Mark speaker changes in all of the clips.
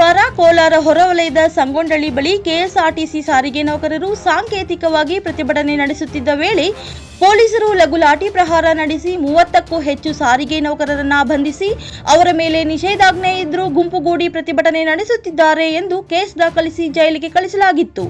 Speaker 1: ಮಂಗಳವಾರ ಕೋಲಾರ ಹೊರವಲಯದ ಸಂಗೊಂಡಳ್ಳಿ ಬಳಿ ಕೆಎಸ್ಆರ್ಟಿಸಿ ಸಾರಿಗೆ ನೌಕರರು ಸಾಂಕೇತಿಕವಾಗಿ ಪ್ರತಿಭಟನೆ ನಡೆಸುತ್ತಿದ್ದ ವೇಳೆ ಪೊಲೀಸರು ಲಘು ಲಾಠಿ ಪ್ರಹಾರ ನಡೆಸಿ ಮೂವತ್ತಕ್ಕೂ ಹೆಚ್ಚು ಸಾರಿಗೆ ನೌಕರರನ್ನ ಬಂಧಿಸಿ ಅವರ ಮೇಲೆ ನಿಷೇಧಾಜ್ಞೆ ಇದ್ರೂ ಗುಂಪುಗೂಡಿ ಪ್ರತಿಭಟನೆ ನಡೆಸುತ್ತಿದ್ದಾರೆ ಎಂದು ಕೇಸ್ ದಾಖಲಿಸಿ ಜೈಲಿಗೆ ಕಳಿಸಲಾಗಿತ್ತು.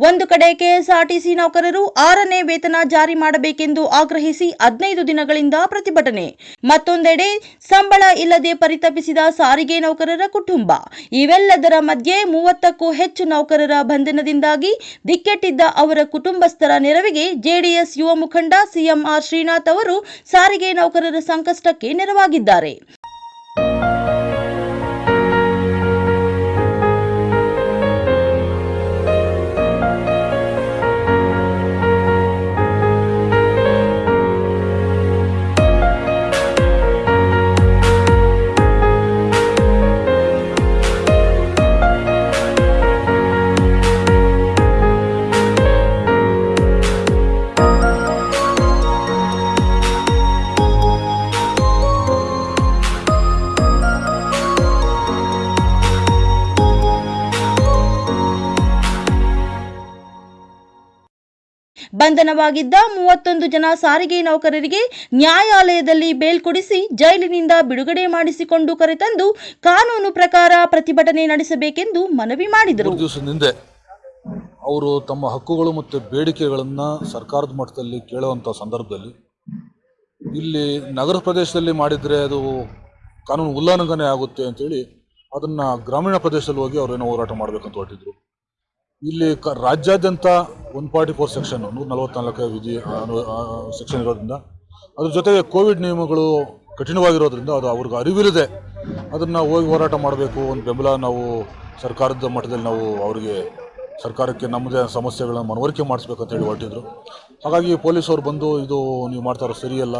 Speaker 1: ಒಂದು ಕಡೆ ಕೆಎಸ್ಆರ್ಟಿಸಿ ನೌಕರರು ಆರನೇ ವೇತನ ಜಾರಿ ಮಾಡಬೇಕೆಂದು ಆಗ್ರಹಿಸಿ ಹದಿನೈದು ದಿನಗಳಿಂದ ಪ್ರತಿಭಟನೆ. ಮತ್ತೊಂದೆಡೆ ಸಂಬಳ ಇಲ್ಲದೆ ಪರಿತಪಿಸಿದ ಸಾರಿಗೆ ನೌಕರರ ಕುಟುಂಬ. ಇವೆಲ್ಲದರ ಮಧ್ಯೆ ಮೂವತ್ತಕ್ಕೂ ಹೆಚ್ಚು ನೌಕರರ ಬಂಧನದಿಂದಾಗಿ ದಿಕ್ಕೆಟ್ಟಿದ್ದ ಅವರ ಕುಟುಂಬಸ್ಥರ ನೆರವಿಗೆ ಜೆಡಿಎಸ್ ಯುವ ಮುಖಂಡ ಸಿಎಂಆರ್ ಶ್ರೀನಾಥ್ ಅವರು ಸಾರಿಗೆ ನೌಕರರ ಸಂಕಷ್ಟಕ್ಕೆ ನೆರವಾಗಿದ್ದಾರೆ. ಬಂಧನವಾಗಿದ್ದ ಮೂವತ್ತೊಂದು ಜನ ಸಾರಿಗೆ ನೌಕರರಿಗೆ ನ್ಯಾಯಾಲಯದಲ್ಲಿ ಬೇಲ್ ಕೊಡಿಸಿ ಜೈಲಿನಿಂದ ಬಿಡುಗಡೆ ಮಾಡಿಸಿಕೊಂಡು ಕರೆತಂದು ಕಾನೂನು ಪ್ರಕಾರ ಪ್ರತಿಭಟನೆ ನಡೆಸಬೇಕೆಂದು ಮನವಿ ಮಾಡಿದರು.
Speaker 2: ಅವರು ತಮ್ಮ ಹಕ್ಕುಗಳು ಮತ್ತು ಬೇಡಿಕೆಗಳನ್ನು ಸರ್ಕಾರದ ಮಟ್ಟದಲ್ಲಿ ಕೇಳುವಂಥ ಸಂದರ್ಭದಲ್ಲಿ ಇಲ್ಲಿ ನಗರ ಪ್ರದೇಶದಲ್ಲಿ ಮಾಡಿದರೆ ಅದು ಕಾನೂನು ಉಲ್ಲಂಘನೆ ಆಗುತ್ತೆ ಅಂತೇಳಿ ಅದನ್ನು ಗ್ರಾಮೀಣ ಪ್ರದೇಶದಲ್ಲಿ ಹೋಗಿ ಅವರೇನೋ ಹೋರಾಟ ಮಾಡಬೇಕಂತ ಹೊರಟಿದ್ರು. ಇಲ್ಲಿ ಕ ರಾಜ್ಯಾದ್ಯಂತ ಒನ್ ಫಾರ್ಟಿ ಫೋರ್ ಸೆಕ್ಷನ್, ನೂರ ನಲವತ್ನಾಲ್ಕು ವಿಧಿ ಸೆಕ್ಷನ್ ಇರೋದ್ರಿಂದ, ಅದ್ರ ಜೊತೆಗೆ ಕೋವಿಡ್ ನಿಯಮಗಳು ಕಠಿಣವಾಗಿರೋದ್ರಿಂದ ಅದು ಅವ್ರಿಗೆ ಅರಿವಿಲ್ಲದೆ ಅದನ್ನು ಹೋಗಿ ಹೋರಾಟ ಮಾಡಬೇಕು ಒಂದು ಬೆಂಬಲ ನಾವು ಸರ್ಕಾರದ ಮಟ್ಟದಲ್ಲಿ ನಾವು ಅವರಿಗೆ ಸರ್ಕಾರಕ್ಕೆ ನಮ್ಮದೇ ಸಮಸ್ಯೆಗಳನ್ನು ಮನವರಿಕೆ ಮಾಡಿಸ್ಬೇಕಂತ ಹೇಳಿ ಹೊರಟಿದ್ರು. ಹಾಗಾಗಿ ಪೊಲೀಸವ್ರು ಬಂದು ಇದು ನೀವು ಮಾಡ್ತಾರೋ ಸರಿಯಲ್ಲ,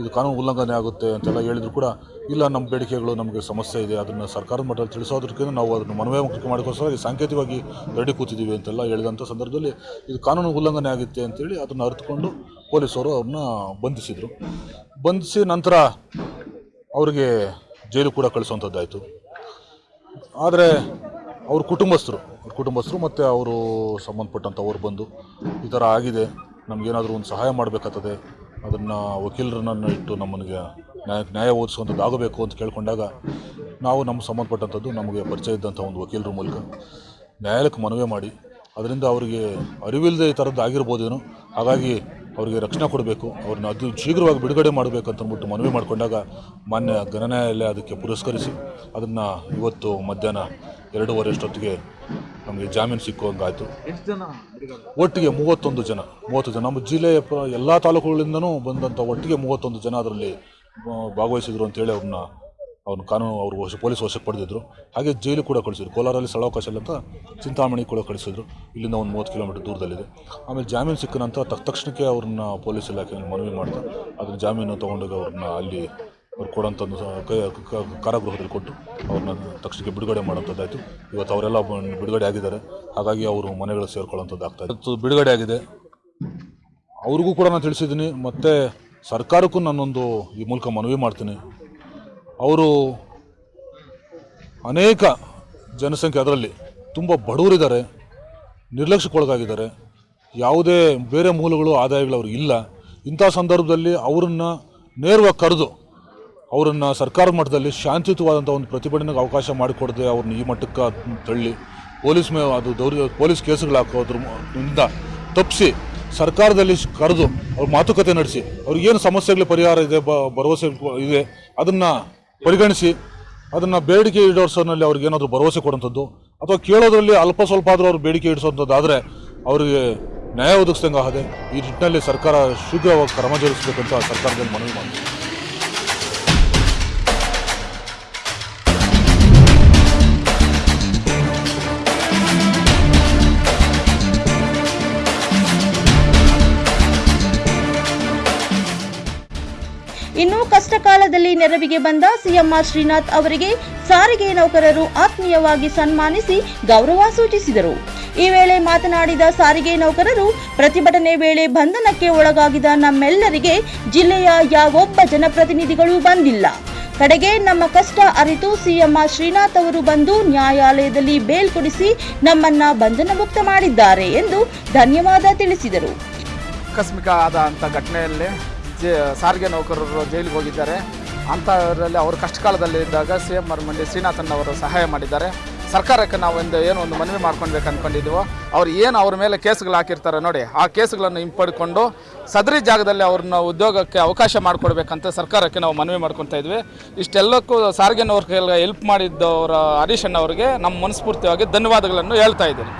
Speaker 2: ಇದು ಕಾನೂನು ಉಲ್ಲಂಘನೆ ಆಗುತ್ತೆ ಅಂತೆಲ್ಲ ಹೇಳಿದ್ರು ಕೂಡ ಇಲ್ಲ, ನಮ್ಮ ಬೇಡಿಕೆಗಳು ನಮಗೆ ಸಮಸ್ಯೆ ಇದೆ, ಅದನ್ನು ಸರ್ಕಾರದ ಮಟ್ಟದಲ್ಲಿ ತಿಳಿಸೋದಕ್ಕಿಂತ ನಾವು ಅದನ್ನು ಮನವಿ ಮುಖ್ಯ ಮಾಡಿಕೋಸ್ಕರ ಸಾಂಕೇತಿಕವಾಗಿ ರೆಡಿ ಕೂತಿದ್ದೀವಿ ಅಂತೆಲ್ಲ ಹೇಳಿದಂಥ ಸಂದರ್ಭದಲ್ಲಿ ಇದು ಕಾನೂನು ಉಲ್ಲಂಘನೆ ಆಗುತ್ತೆ ಅಂತೇಳಿ ಅದನ್ನು ಅರಿತುಕೊಂಡು ಪೊಲೀಸರು ಅವ್ರನ್ನ ಬಂಧಿಸಿದರು. ಬಂಧಿಸಿ ನಂತರ ಅವರಿಗೆ ಜೈಲು ಕೂಡ ಕಳಿಸುವಂಥದ್ದಾಯಿತು. ಆದರೆ ಅವ್ರ ಕುಟುಂಬಸ್ಥರು ಅವ್ರ ಕುಟುಂಬಸ್ಥರು ಮತ್ತು ಅವರು ಸಂಬಂಧಪಟ್ಟಂಥವ್ರು ಬಂದು ಈ ಥರ ಆಗಿದೆ, ನಮಗೇನಾದರೂ ಒಂದು ಸಹಾಯ ಮಾಡಬೇಕಾಗ್ತದೆ, ಅದನ್ನು ವಕೀಲರನ್ನು ಇಟ್ಟು ನಮ್ಮನಿಗೆ ನ್ಯಾಯ ನ್ಯಾಯ ಒದಗಿಸುವಂಥದ್ದು ಆಗಬೇಕು ಅಂತ ಕೇಳಿಕೊಂಡಾಗ ನಾವು ನಮ್ಮ ಸಂಬಂಧಪಟ್ಟಂಥದ್ದು ನಮಗೆ ಪರಿಚಯ ಇದ್ದಂಥ ಒಂದು ವಕೀಲರ ಮೂಲಕ ನ್ಯಾಯಾಲಯಕ್ಕೆ ಮನವಿ ಮಾಡಿ, ಅದರಿಂದ ಅವರಿಗೆ ಅರಿವಿಲ್ಲದೆ ಈ ಥರದ್ದು ಆಗಿರ್ಬೋದೇನೋ, ಹಾಗಾಗಿ ಅವರಿಗೆ ರಕ್ಷಣೆ ಕೊಡಬೇಕು, ಅವ್ರನ್ನ ಅದು ಶೀಘ್ರವಾಗಿ ಬಿಡುಗಡೆ ಮಾಡಬೇಕು ಅಂತ ಅಂದ್ಬಿಟ್ಟು ಮನವಿ ಮಾಡಿಕೊಂಡಾಗ ಮಾನ್ಯ ಘನನ್ಯಾಯಾಲಯ ಅದಕ್ಕೆ ಪುರಸ್ಕರಿಸಿ, ಅದನ್ನು ಇವತ್ತು ಮಧ್ಯಾಹ್ನ ಎರಡೂವರೆ ಅಷ್ಟೊತ್ತಿಗೆ ನಮಗೆ ಜಾಮೀನು ಸಿಕ್ಕುವಂಗಾಯಿತು.
Speaker 3: ಎಷ್ಟು ಜನ
Speaker 2: ಒಟ್ಟಿಗೆ ಮೂವತ್ತೊಂದು ಜನ ಮೂವತ್ತು ಜನ. ನಮ್ಮ ಜಿಲ್ಲೆಯ ಪ ಎಲ್ಲ ತಾಲೂಕುಗಳಿಂದನೂ ಬಂದಂಥ ಒಟ್ಟಿಗೆ ಮೂವತ್ತೊಂದು ಜನ ಅದರಲ್ಲಿ ಭಾಗವಹಿಸಿದ್ರು ಅಂತೇಳಿ ಅವ್ರನ್ನ ಅವ್ರನ್ನ ಕಾನೂನು ಅವರು ವಶ ಪೊಲೀಸ್ ವಶಕ್ಕೆ ಪಡೆದಿದ್ರು. ಹಾಗೆ ಜೈಲು ಕೂಡ ಕಳಿಸಿದ್ರು. ಕೋಲಾರಲ್ಲಿ ಸ್ಥಳಾವಕಾಶ ಇಲ್ಲ ಅಂತ ಚಿಂತಾಮಣಿ ಕೂಡ ಕಳಿಸಿದ್ರು. ಇಲ್ಲಿಂದ ಒಂದು ಮೂವತ್ತು ಕಿಲೋಮೀಟರ್ ದೂರದಲ್ಲಿದೆ. ಆಮೇಲೆ ಜಾಮೀನು ಸಿಕ್ಕ ನಂತರ ತಕ್ಷ ತಕ್ಷಣಕ್ಕೆ ಅವ್ರನ್ನ ಪೊಲೀಸ್ ಇಲಾಖೆಯಲ್ಲಿ ಮನವಿ ಮಾಡ್ತಾ ಅದ್ರ ಜಾಮೀನು ತೊಗೊಂಡೋಗಿ ಅವ್ರನ್ನ ಅಲ್ಲಿ ಅವ್ರು ಕೊಡೋಂಥ ಒಂದು ಕಾರಾಗೃಹದಲ್ಲಿ ಕೊಟ್ಟು ಅವ್ರನ್ನ ತಕ್ಷಣಕ್ಕೆ ಬಿಡುಗಡೆ ಮಾಡೋಂಥದ್ದಾಯಿತು ಇವತ್ತು ಅವರೆಲ್ಲ ಬಿಡುಗಡೆ ಆಗಿದ್ದಾರೆ. ಹಾಗಾಗಿ ಅವರು ಮನೆಗಳು ಸೇರ್ಕೊಳ್ಳೋಂಥದ್ದು ಆಗ್ತಾ ಇದೆ. ಇವತ್ತು ಬಿಡುಗಡೆ ಆಗಿದೆ. ಅವ್ರಿಗೂ ಕೂಡ ನಾನು ತಿಳಿಸಿದ್ದೀನಿ. ಮತ್ತು ಸರ್ಕಾರಕ್ಕೂ ನಾನೊಂದು ಈ ಮೂಲಕ ಮನವಿ ಮಾಡ್ತೀನಿ. ಅವರು ಅನೇಕ ಜನಸಂಖ್ಯೆ ಅದರಲ್ಲಿ ತುಂಬ ಬಡವರಿದ್ದಾರೆ. ನಿರ್ಲಕ್ಷ್ಯಕ್ಕೊಳಗಾಗಿದ್ದಾರೆ. ಯಾವುದೇ ಬೇರೆ ಮೂಲಗಳು, ಆದಾಯಗಳು ಅವ್ರಿಗೆ ಇಲ್ಲ. ಇಂಥ ಸಂದರ್ಭದಲ್ಲಿ ಅವರನ್ನು ನೇರವಾಗಿ ಕರೆದು ಅವರನ್ನು ಸರ್ಕಾರ ಮಟ್ಟದಲ್ಲಿ ಶಾಂತಿಯುತವಾದಂಥ ಒಂದು ಪ್ರತಿಭಟನೆಗೆ ಅವಕಾಶ ಮಾಡಿಕೊಡದೆ ಅವ್ರನ್ನ ಈ ಮಟ್ಟಕ್ಕೆ ತಳ್ಳಿ ಪೊಲೀಸ್ ಮೇ ಅದು ದೌರ್ಯ ಪೊಲೀಸ್ ಕೇಸುಗಳು ಹಾಕೋದ್ರ ಇಂದ ತಪ್ಪಿಸಿ ಸರ್ಕಾರದಲ್ಲಿ ಕರೆದು ಅವ್ರ ಮಾತುಕತೆ ನಡೆಸಿ, ಅವ್ರಿಗೆ ಏನು ಸಮಸ್ಯೆಗಳ ಪರಿಹಾರ ಇದೆ, ಬ ಭರವಸೆ ಇದೆ, ಅದನ್ನು ಪರಿಗಣಿಸಿ, ಅದನ್ನು ಬೇಡಿಕೆ ಈಡೇರಿಸೋನಲ್ಲಿ ಅವ್ರಿಗೆ ಏನಾದರೂ ಭರವಸೆ ಕೊಡುವಂಥದ್ದು ಅಥವಾ ಕೇಳೋದ್ರಲ್ಲಿ ಅಲ್ಪ ಸ್ವಲ್ಪ ಆದರೂ ಅವ್ರು ಬೇಡಿಕೆ ಇಡಿಸೋಂಥದ್ದಾದರೆ ಅವರಿಗೆ ನ್ಯಾಯ ಒದಗಿಸ್ದಂಗೆ ಆಗದೆ, ಈ ನಿಟ್ಟಿನಲ್ಲಿ ಸರ್ಕಾರ ಶೀಘ್ರವಾಗಿ ಕ್ರಮ ಜರುಗಿಸಬೇಕಂತ ಸರ್ಕಾರದಲ್ಲಿ ಮನವಿ ಮಾಡ್ತೀವಿ
Speaker 1: ಇನ್ನು ಕಷ್ಟಕಾಲದಲ್ಲಿ ನೆರವಿಗೆ ಬಂದ ಸಿಎಂಆರ್ ಶ್ರೀನಾಥ್ ಅವರಿಗೆ ಸಾರಿಗೆ ನೌಕರರು ಆತ್ಮೀಯವಾಗಿ ಸನ್ಮಾನಿಸಿ ಗೌರವ ಸೂಚಿಸಿದರು. ಈ ವೇಳೆ ಮಾತನಾಡಿದ ಸಾರಿಗೆ ನೌಕರರು, ಪ್ರತಿಭಟನೆ ವೇಳೆ ಬಂಧನಕ್ಕೆ ಒಳಗಾಗಿದ ನಮ್ಮೆಲ್ಲರಿಗೆ ಜಿಲ್ಲೆಯ ಯಾವೊಬ್ಬ ಜನಪ್ರತಿನಿಧಿಗಳು ಬಂದಿಲ್ಲ. ಕಡೆಗೆ ನಮ್ಮ ಕಷ್ಟ ಅರಿತು ಸಿಎಂಆರ್ ಶ್ರೀನಾಥ್ ಅವರು ಬಂದು ನ್ಯಾಯಾಲಯದಲ್ಲಿ ಬೇಲ್ ಕೊಡಿಸಿ ನಮ್ಮನ್ನ ಬಂಧನ ಮುಕ್ತ ಮಾಡಿದ್ದಾರೆ ಎಂದು ಧನ್ಯವಾದ ತಿಳಿಸಿದರು.
Speaker 3: ಆಕಸ್ಮಿಕ ಆದ ಘಟನೆಯಲ್ಲೇ ಸಾರಿಗೆ ನೌಕರರು ಜೈಲಿಗೆ ಹೋಗಿದ್ದಾರೆ. ಅಂಥವರಲ್ಲಿ ಅವರು ಕಷ್ಟ ಕಾಲದಲ್ಲಿ ಇದ್ದಾಗ ಸಿ ಎಂ ಆರ್ ಮಂಡಿ ಶ್ರೀನಾಥನ್ ಅವರು ಸಹಾಯ ಮಾಡಿದ್ದಾರೆ. ಸರ್ಕಾರಕ್ಕೆ ನಾವು ಒಂದು ಏನೋ ಒಂದು ಮನವಿ ಮಾಡ್ಕೊಳ್ಬೇಕು ಅಂದ್ಕೊಂಡಿದ್ದೀವೋ ಅವ್ರು ಏನು ಅವ್ರ ಮೇಲೆ ಕೇಸ್ಗಳು ಹಾಕಿರ್ತಾರೆ ನೋಡಿ, ಆ ಕೇಸ್ಗಳನ್ನು ಹಿಂಪಡ್ಕೊಂಡು ಸದರಿ ಜಾಗದಲ್ಲಿ ಅವ್ರನ್ನ ಉದ್ಯೋಗಕ್ಕೆ ಅವಕಾಶ ಮಾಡಿಕೊಡ್ಬೇಕಂತ ಸರ್ಕಾರಕ್ಕೆ ನಾವು ಮನವಿ ಮಾಡ್ಕೊತಾ ಇದ್ವಿ. ಇಷ್ಟೆಲ್ಲಕ್ಕೂ ಸಾರಿಗೆ ನೌಕರಿಗೆ ಹೆಲ್ಪ್ ಮಾಡಿದ್ದವರ ಹರೀಶಣ್ಣವ್ರಿಗೆ ಅವರಿಗೆ ನಮ್ಮ ಮನಸ್ಫೂರ್ತಿಯಾಗಿ ಧನ್ಯವಾದಗಳನ್ನು ಹೇಳ್ತಾ ಇದ್ದೀನಿ.